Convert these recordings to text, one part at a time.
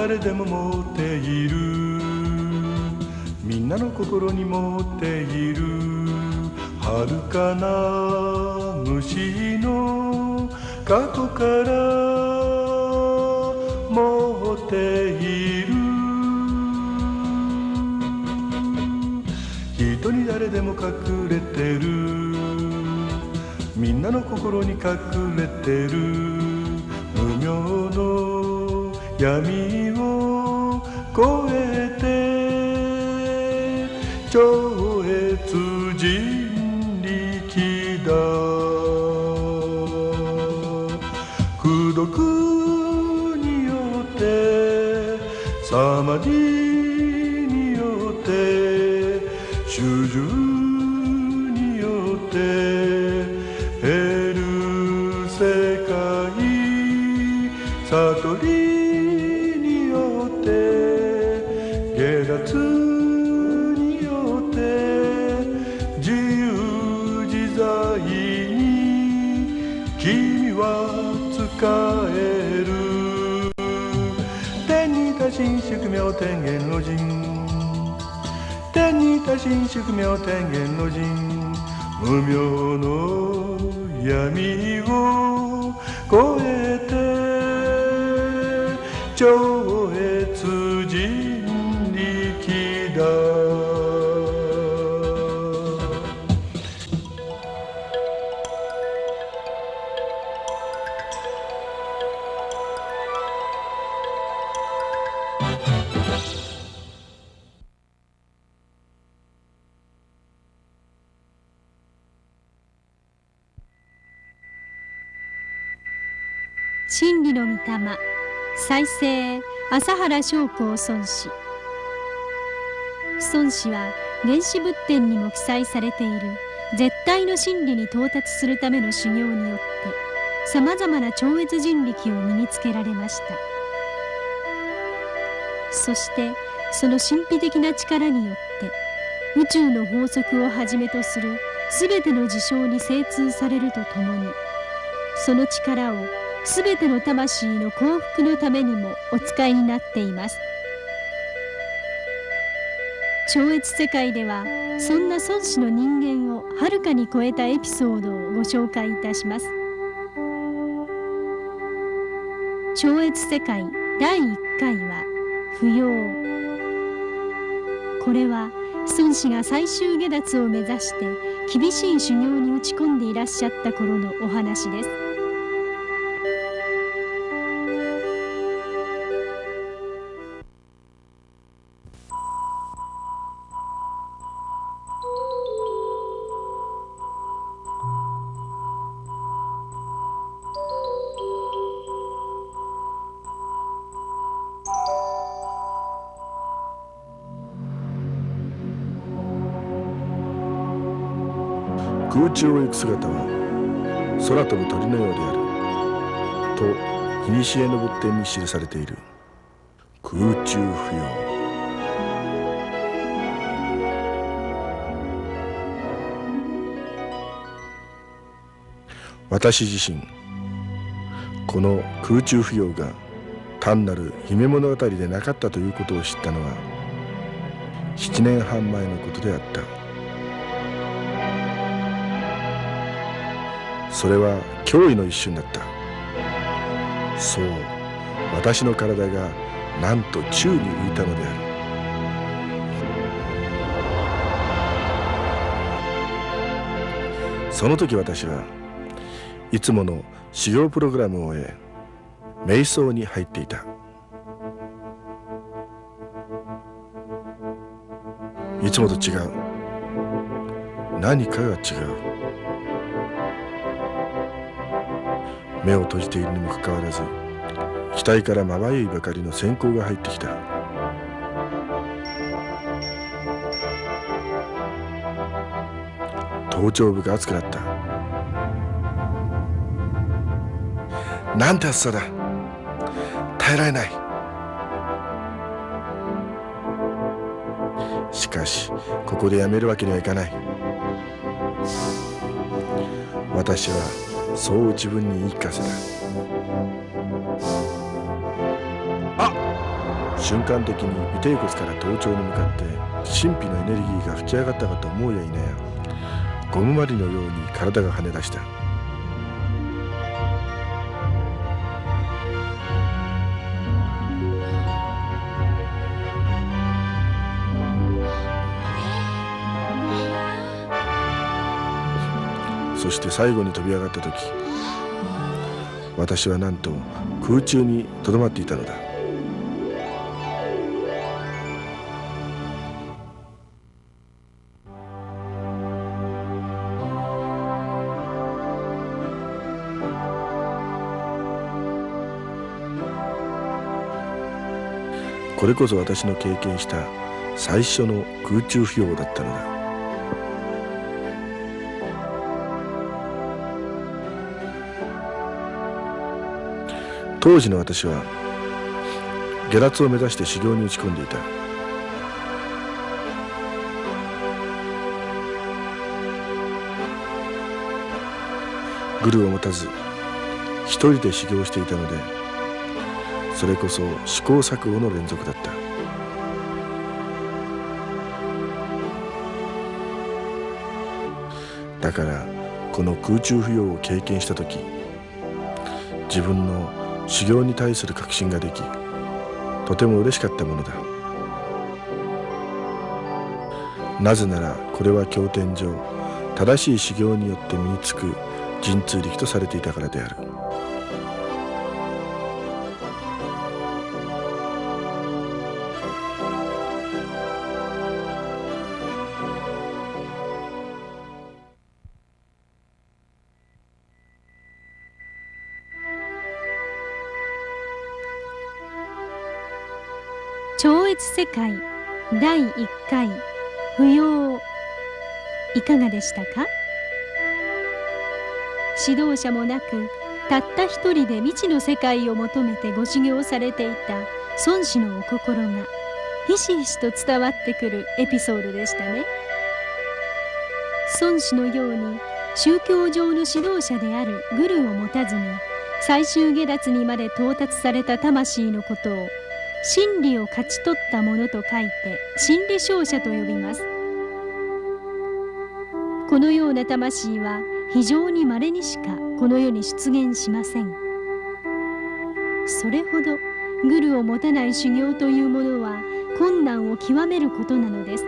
誰でも持っている。みんなの心に持っている。遥かな虫の過去から持っている。人に誰でも隠れてる。みんなの心に隠れてる。無名の闇を越えて超越人力だ。孤独によってサマディによって主従によって新宿妙天元老人天に多神宿妙天元老人無名の闇を越えて真理の御霊再生朝原将校孫子孫子は原始仏典にも記載されている絶対の真理に到達するための修行によってさまざまな超越人力を身につけられました。そしてその神秘的な力によって宇宙の法則をはじめとする全ての事象に精通されるとともにその力をすべての魂の幸福のためにもお使いになっています。超越世界ではそんな孫子の人間をはるかに超えたエピソードをご紹介いたします。超越世界第1回は不要。これは孫子が最終下脱を目指して厳しい修行に打ち込んでいらっしゃった頃のお話です。空中を行く姿は空飛ぶ鳥のようである。と古の仏典に記されている。空中浮揚。私自身この空中浮揚が単なる夢物語でなかったということを知ったのは7年半前のことであった。それは驚異の一瞬だった。そう私の体がなんと宙に浮いたのである。その時私はいつもの修行プログラムを終え瞑想に入っていた。いつもと違う。何かが違う。目を閉じているにもかかわらず額からまばゆいばかりの閃光が入ってきた。頭頂部が熱くなった。なんて暑さだ。耐えられない。しかしここでやめるわけにはいかない。私はそう自分に言い聞かせた。あ瞬間的に尾て骨から頭頂に向かって神秘のエネルギーが吹き上がったかと思うやいなやゴムまりのように体が跳ね出した。そして最後に飛び上がった時私はなんと空中にとどまっていたのだ。これこそ私の経験した最初の空中浮揚だったのだ。当時の私は下脱を目指して修行に打ち込んでいた。グルを持たず一人で修行していたのでそれこそ試行錯誤の連続だった。だからこの空中浮揚を経験した時自分の修行に対する確信ができとても嬉しかったものだ。なぜならこれは経典上正しい修行によって身につく神通力とされていたからである。超越世界第1回不要。いかがでしたか？指導者もなくたった一人で未知の世界を求めてご修行されていた孫子のお心がひしひしと伝わってくるエピソードでしたね。孫子のように宗教上の指導者であるグルを持たずに最終下脱にまで到達された魂のことを真理を勝ち取ったものと書いて真理勝者と呼びます。このような魂は非常に稀にしかこの世に出現しません。それほどグルを持たない修行というものは困難を極めることなのです。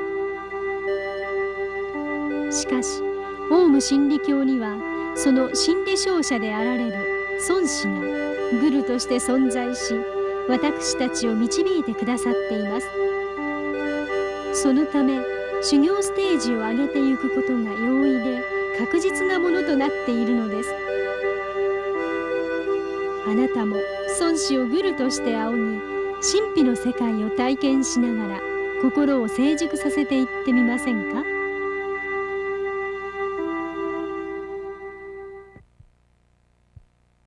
しかしオウム真理教にはその真理勝者であられる孫子がグルとして存在し私たちを導いてくださっています。そのため修行ステージを上げていくことが容易で確実なものとなっているのです。あなたも孫子をグルとして仰ぎ神秘の世界を体験しながら心を成熟させていってみませんか？